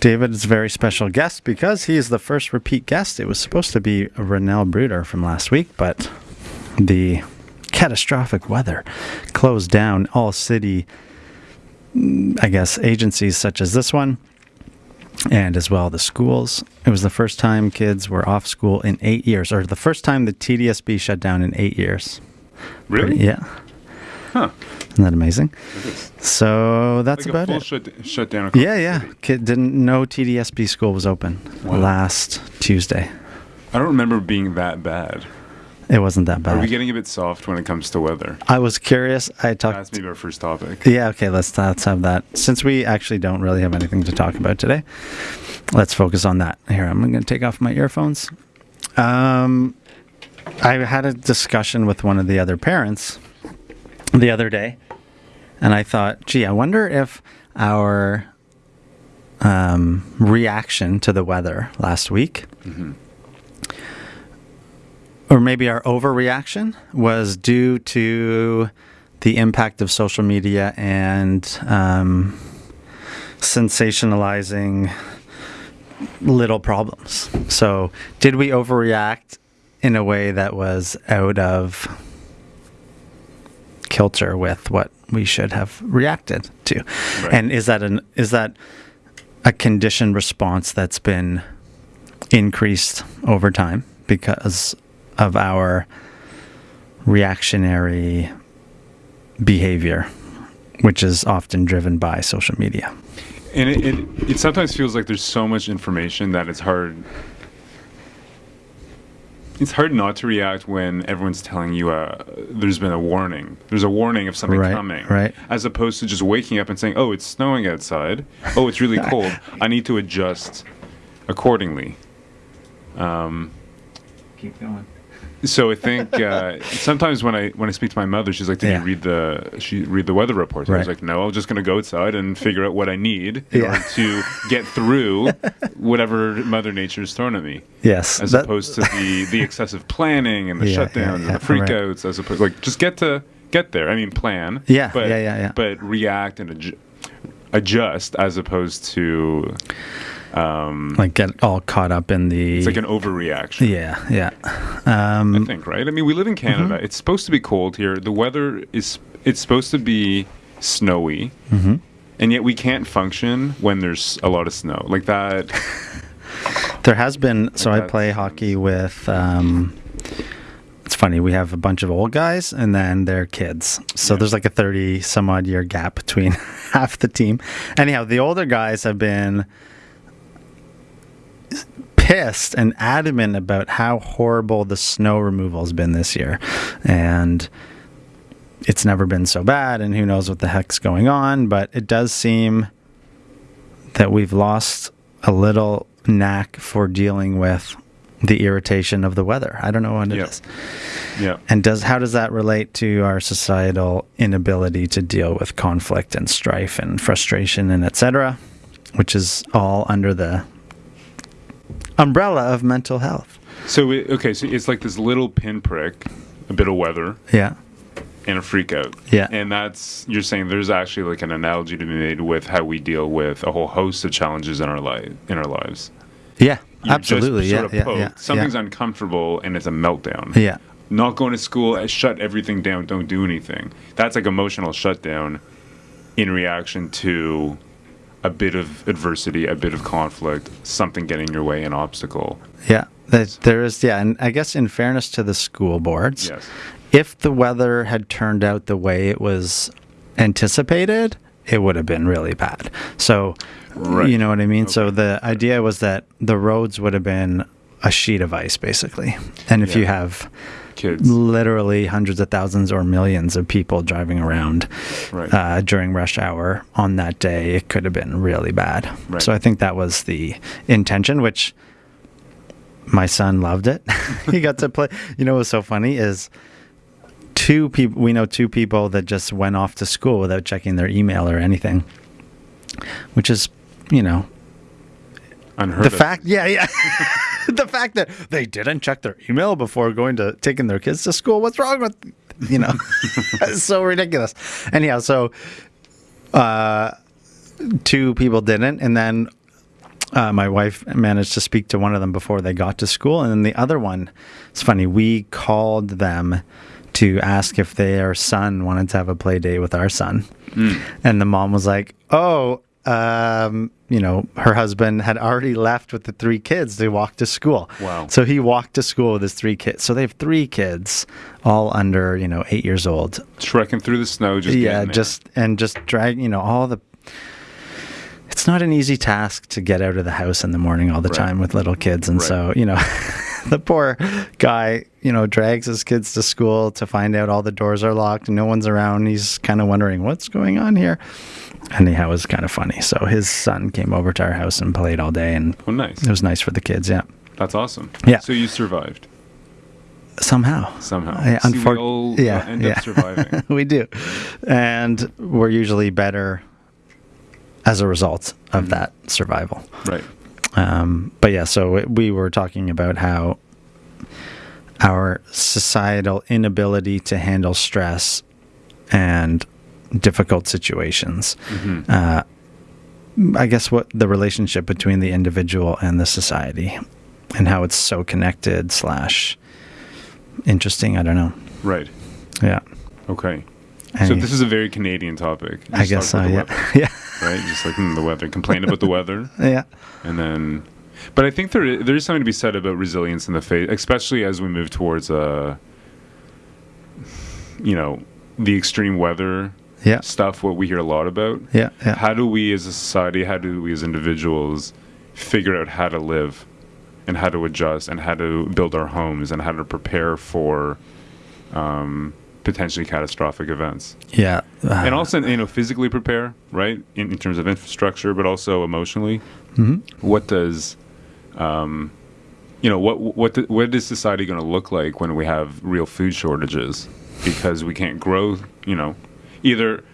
David is a very special guest because he is the first repeat guest. It was supposed to be Renell Bruder from last week, but the catastrophic weather closed down all city, mm, I guess, agencies such as this one, and as well the schools. It was the first time kids were off school in eight years, or the first time the TDSB shut down in eight years. Really? Yeah. Huh. Isn't that amazing? So that's like about it. Shut, shut down. Yeah, yeah. Kid didn't know TDSB school was open Wow. last Tuesday. I don't remember being that bad. It wasn't that bad. Are we getting a bit soft when it comes to weather? I was curious. I talked. That's maybe our first topic. Yeah, okay. Let's let's have that. Since we actually don't really have anything to talk about today, let's focus on that. Here, I'm going to take off my earphones. Um, I had a discussion with one of the other parents the other day, and I thought, gee, I wonder if our um, reaction to the weather last week, or maybe our overreaction, was due to the impact of social media and um, sensationalizing little problems. So, did we overreact in a way that was out of kilter with what we should have reacted to? Right. And is that an is that a conditioned response that's been increased over time because of our reactionary behavior, which is often driven by social media. And it, it, it sometimes feels like there's so much information that it's hard. It's hard not to react when everyone's telling you uh, there's been a warning. There's a warning of something Right, coming. right. As opposed to just waking up and saying, oh, it's snowing outside. Oh, it's really cold. I need to adjust accordingly. Keep going. So I think uh, sometimes when I when I speak to my mother, she's like, "Did Yeah. you read the she read the weather report?" I was like, "No, I'm just going to go outside and figure out what I need in Yeah. order to get through whatever Mother Nature's thrown at me." Yes, As that- opposed to the the excessive planning and the Yeah, shutdowns and the right. freakouts. As opposed, like, just get to get there. I mean, plan. Yeah, but, yeah, yeah, yeah. But react and adju- adjust as opposed to like get all caught up in the it's like an overreaction. yeah, yeah. Um, I think, right? I mean, we live in Canada. Mm-hmm. It's supposed to be cold here. The weather is it's supposed to be snowy, Mm-hmm. and yet we can't function when there's a lot of snow like that. There has been. So I play hockey with. Um, it's funny. We have a bunch of old guys and then their kids. So Yeah. there's like a thirty some odd year gap between half the team. Anyhow, the older guys have been pissed and adamant about how horrible the snow removal has been this year, and it's never been so bad. And who knows what the heck's going on? But it does seem that we've lost a little knack for dealing with the irritation of the weather. I don't know what it is. Yeah. Yeah. And does how does that relate to our societal inability to deal with conflict and strife and frustration and etc., which is all under the umbrella of mental health. So it, okay, so it's like this little pinprick, a bit of weather, Yeah. and a freak out. Yeah. And that's you're saying there's actually like an analogy to be made with how we deal with a whole host of challenges in our life in our lives. Yeah. You're absolutely. Yeah, yeah, yeah. Something's yeah. uncomfortable and it's a meltdown. Yeah. Not going to school, uh, shut everything down, don't do anything. That's like emotional shutdown in reaction to a bit of adversity, a bit of conflict, something getting in your way, an obstacle. Yeah. There is yeah, and I guess in fairness to the school boards, Yes. if the weather had turned out the way it was anticipated, it would have been really bad. So, Right. you know what I mean? So the idea was that the roads would have been a sheet of ice, basically. And if you have Kids. literally hundreds of thousands or millions of people driving around Right. uh, during rush hour on that day, it could have been really bad. Right. So I think that was the intention, which my son loved it. he got to play. You know what's so funny is two people. We know two people that just went off to school without checking their email or anything, which is, you know, Unheard the of. fact. Yeah, yeah. the fact that they didn't check their email before going to taking their kids to school. What's wrong with you know? it's so ridiculous. Anyhow, so uh, two people didn't, and then uh, my wife managed to speak to one of them before they got to school, and then the other one, it's funny. We called them to ask if their son wanted to have a play date with our son, and the mom was like, "Oh." Um, you know, her husband had already left with the three kids They walked to school. Wow. So he walked to school with his three kids. So they have three kids, all under, you know, eight years old. Trekking through the snow, just yeah, just and just drag, you know, all the. It's not an easy task to get out of the house in the morning all the Right. time with little kids, and Right. so you know, the poor guy, you know, drags his kids to school to find out all the doors are locked and no one's around. He's kind of wondering what's going on here. Anyhow, it was kind of funny. So his son came over to our house and played all day, and oh, nice. it was nice for the kids. Yeah, That's awesome. Yeah. So you survived somehow. somehow. Yeah, See, we all yeah, end yeah. up surviving. we do, and we're usually better as a result of Mm-hmm. that survival. right. Um, but yeah, so we were talking about how our societal inability to handle stress and difficult situations. Mm-hmm. Uh, I guess what the relationship between the individual and the society, and how it's so connected slash interesting. I don't know. Right. Yeah, Okay. So this is a very Canadian topic. I guess so. talk about the Yeah, weather, yeah, right? Just like mm, the weather. Complain about the weather, yeah. and then. But I think there there is something to be said about resilience in the face, especially as we move towards uh, you know, the extreme weather Yeah, stuff. What we hear a lot about. yeah, yeah. How do we as a society, how do we as individuals figure out how to live and how to adjust and how to build our homes and how to prepare for um, potentially catastrophic events? Yeah. Uh, And also, you know, physically prepare, right, in, in terms of infrastructure, but also emotionally. mhm. What does, um, you know, what what do- what is society going to look like when we have real food shortages because we can't grow? You know, either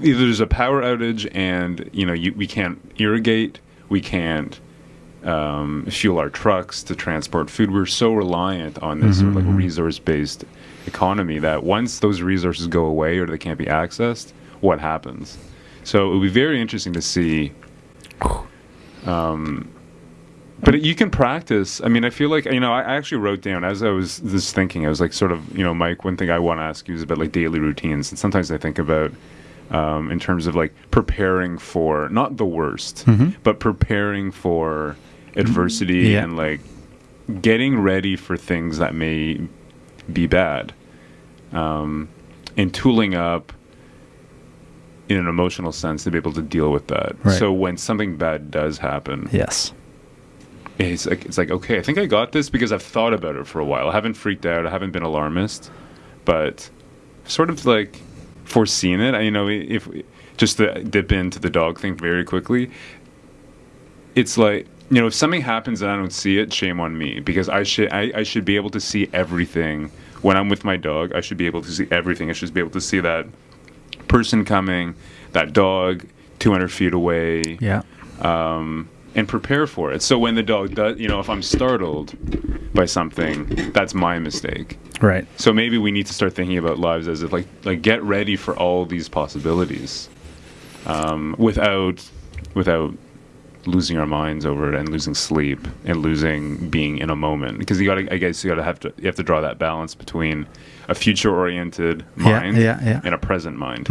either there's a power outage and you know you, we can't irrigate, we can't um, fuel our trucks to transport food. We're so reliant on this sort of like resource based economy that once those resources go away or they can't be accessed, what happens? So it would be very interesting to see. Um, but you can practice. I mean, I feel like you know. I actually wrote down as I was just thinking. I was like, sort of, you know, Mike. One thing I want to ask you is about like daily routines, and sometimes I think about um, in terms of like preparing for not the worst, but preparing for adversity Yeah. and like getting ready for things that may be bad, um, and tooling up in an emotional sense to be able to deal with that. Right. So when something bad does happen, Yes. it's like it's like okay, I think I got this because I've thought about it for a while. I haven't freaked out. I haven't been alarmist, but sort of like foreseen it. I, you know, if just to dip into the dog thing very quickly, it's like you know, if something happens and I don't see it, shame on me because I should I, I should be able to see everything when I'm with my dog. I should be able to see everything. I should be able to see that person coming, that dog 200 feet away Yeah. um, and prepare for it. So when the dog does, you know, if I'm startled by something, that's my mistake. Right. So maybe we need to start thinking about lives as if like like get ready for all these possibilities, um, without without losing our minds over it and losing sleep and losing being in a moment because you got to I guess you got to have to you have to draw that balance between a future oriented mind yeah, yeah. and a present mind. Mm-hmm.